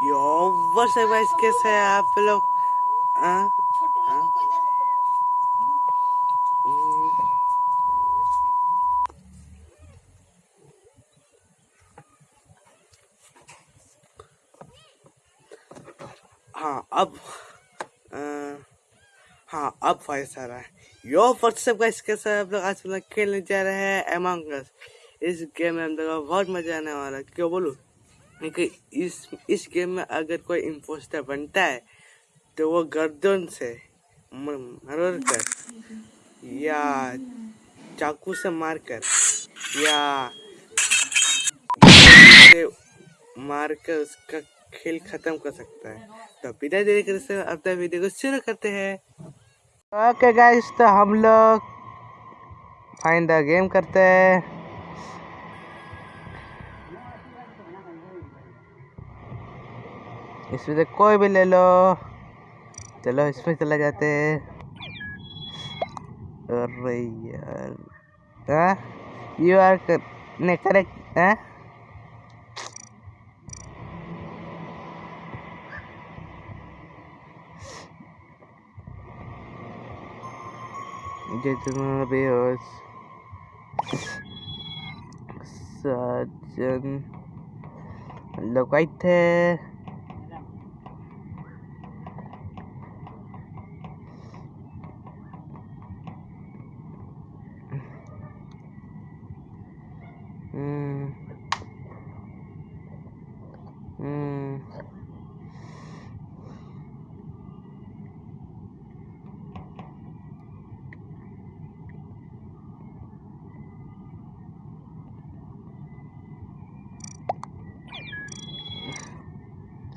है गाइस कैसे हैं आप लोग हाँ? हाँ? हम्म, हाँ अब हाँ अब वॉइस आ रहा है। यो व्हाट्सएप गाइस कैसे हैं आप लोग आज हम लोग खेलने जा रहे हैं एमंग इस गेम में हम लोग बहुत मज़ा आने वाला है। क्यों बोलूँ? क्योंकि इस इस गेम में अगर कोई इम्पोस्टर बनता है तो वो गर्दन से मर कर, या चाकू से मारकर, या से मारकर उसका खेल खत्म कर सकता है। तो बिना देरी करे से अपना वीडियो को शुरू करते हैं। ओके गाइस तो हम लोग फाइंड द गेम करते हैं। इसमें से कोई भी ले लो। चलो, इसमें चला जाते हैं। अरे यार हाँ? यू आर ने करेक्ट हाँ? जितना बेहोश सज्जन लोग आई थे।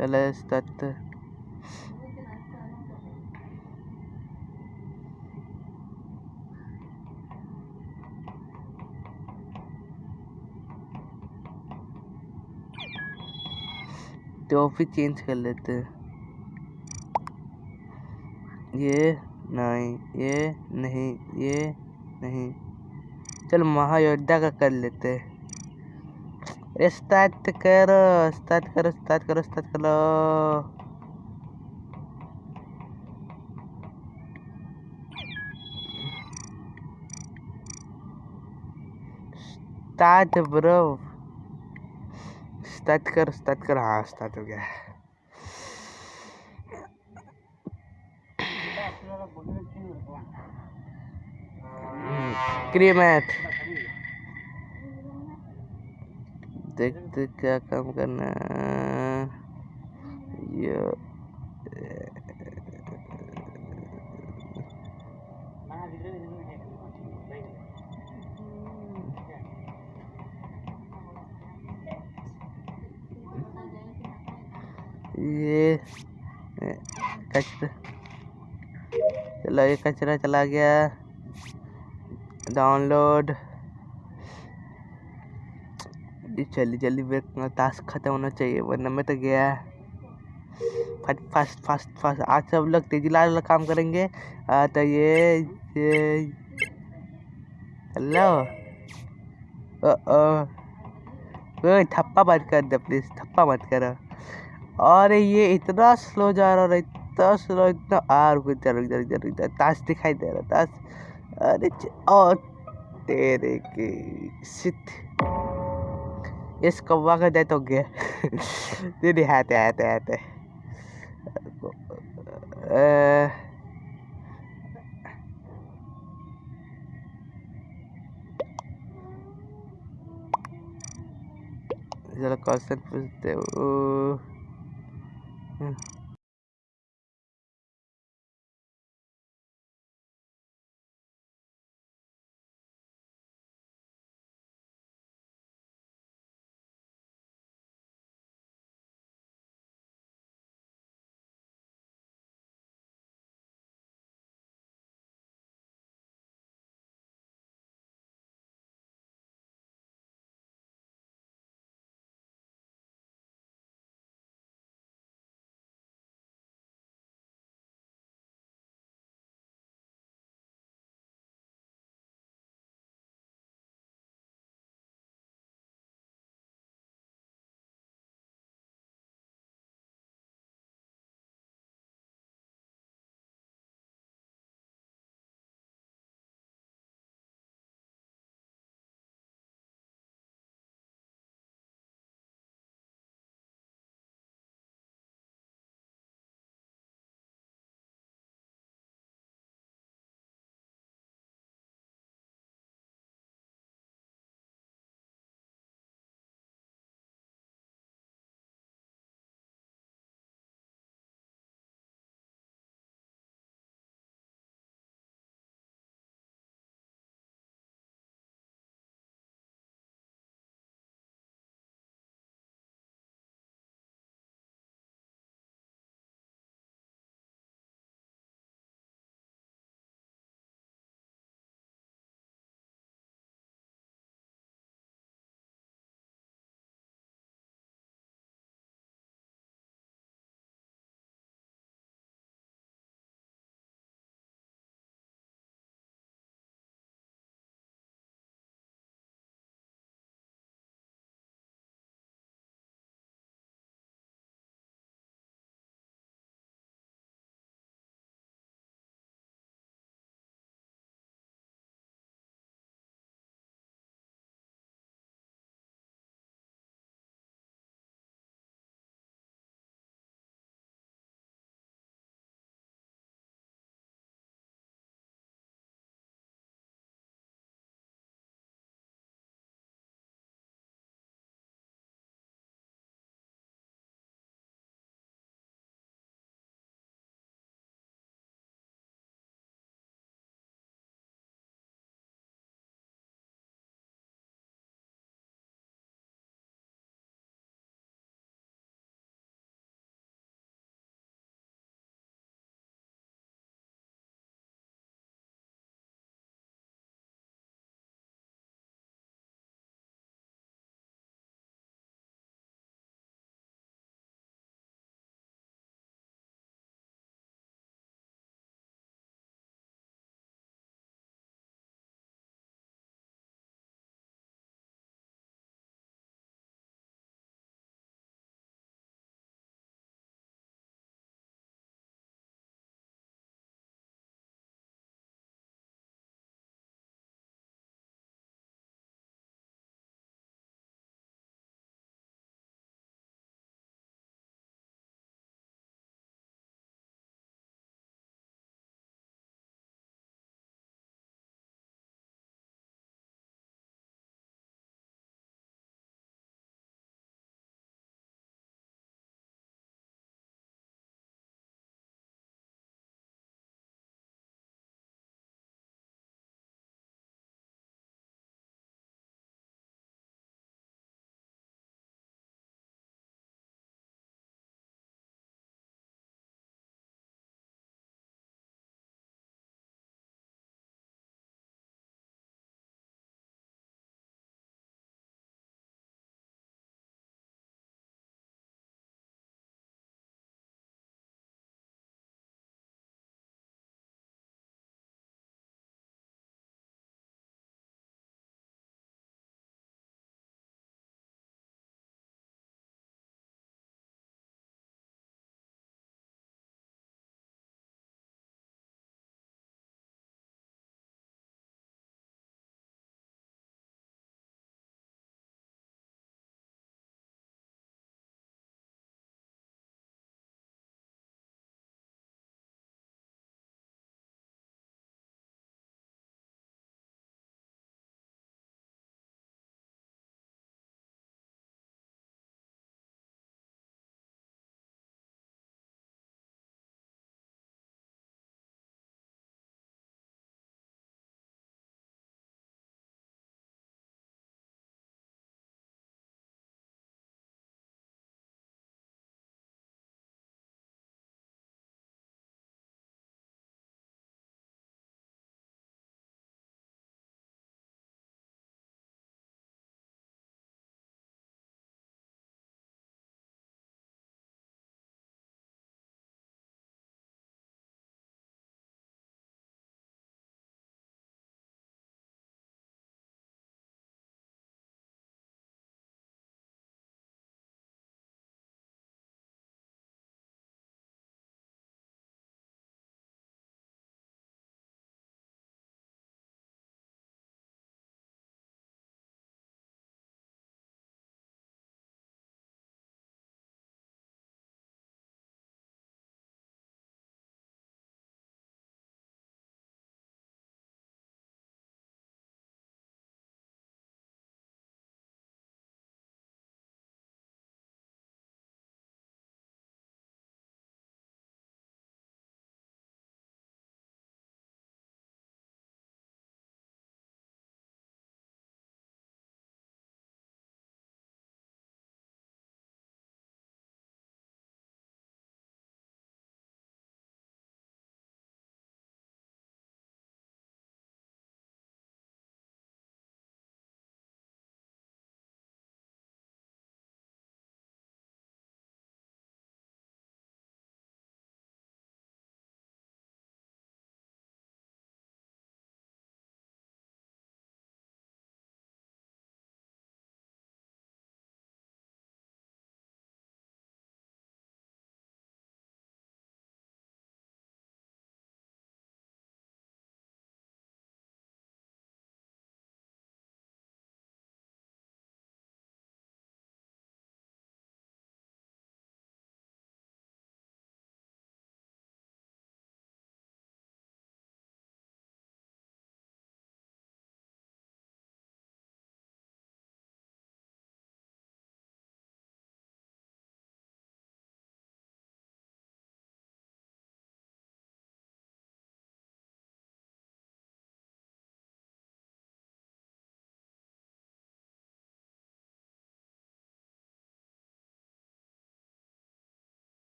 चलो स्टार्ट टॉपिक चेंज कर लेते ये नहीं ये नहीं ये नहीं। चल महायोद्धा का कर लेते हैं। स्टार्ट करो स्टार्ट करो स्टार्ट करो स्टार्ट करो स्टार्ट ब्रो स्टार्ट कर स्टार्ट कर हाँ स्टार्ट हो गया। क्रीमेट देखते क्या काम करना ये कचरा चलो ये कचरा चला गया। डाउनलोड। जल्दी जल्दी मेरा टास्क खत्म होना चाहिए वरना मैं तो गया। फट फास्ट फास्ट फास्ट आज सब लोग तेज़ी लाल काम करेंगे। आ, तो ये ये। हेलो थप्पा मत कर दे प्लीज़ थप्पा मत करो। और ये इतना स्लो जा रहा है इतना स्लो इतना आ रुक जा रुक जा रुक जा रुक जा। ताश दिखाई दे रहा ताश अरे और तेरे की सिट इस कौवा का दे तो गया। दीदी हाथे हाथे हाथे चलो क्वेश्चन पूछते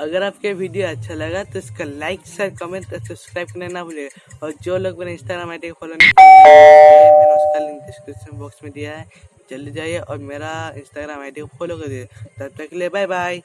अगर आपके वीडियो अच्छा लगा तो इसका लाइक, शेयर, कमेंट और सब्सक्राइब करना ना भूलिए और जो लोग मेरे इंस्टाग्राम आई डी फॉलो नहीं मैंने उसका लिंक डिस्क्रिप्शन बॉक्स में दिया है। जल्दी जाइए और मेरा इंस्टाग्राम आई डी को फॉलो कर दीजिए। तब तक के लिए बाय बाय